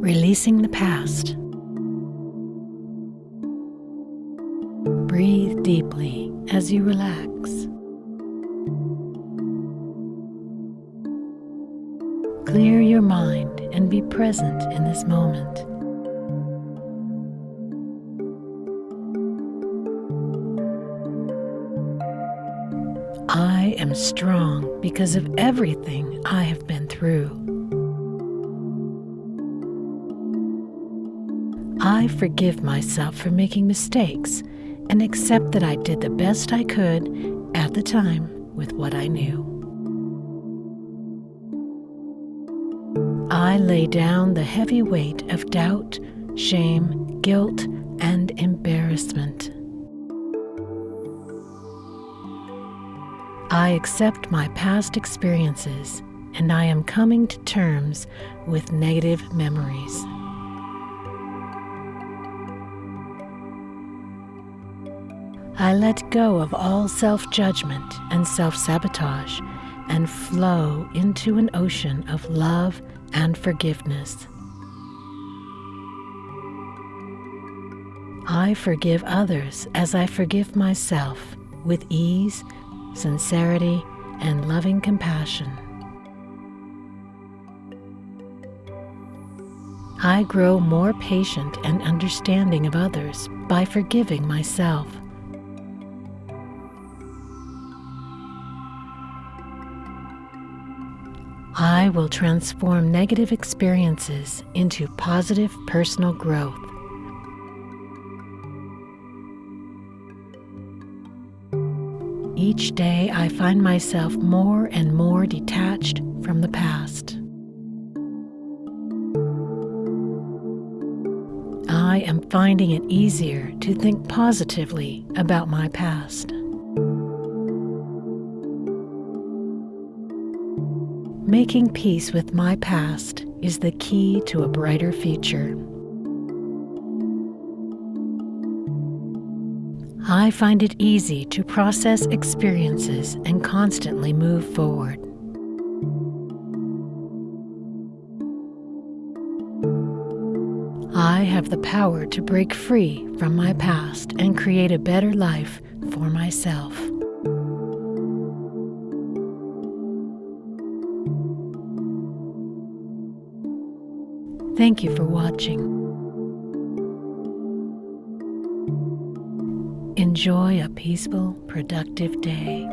releasing the past. Breathe deeply as you relax. Clear your mind and be present in this moment. I am strong because of everything I have been through. I forgive myself for making mistakes and accept that I did the best I could at the time with what I knew. I lay down the heavy weight of doubt, shame, guilt, and embarrassment. I accept my past experiences and I am coming to terms with negative memories. I let go of all self judgment and self sabotage and flow into an ocean of love and forgiveness. I forgive others as I forgive myself with ease sincerity, and loving compassion. I grow more patient and understanding of others by forgiving myself. I will transform negative experiences into positive personal growth. Each day I find myself more and more detached from the past. I am finding it easier to think positively about my past. Making peace with my past is the key to a brighter future. I find it easy to process experiences and constantly move forward. I have the power to break free from my past and create a better life for myself. Thank you for watching. Enjoy a peaceful, productive day.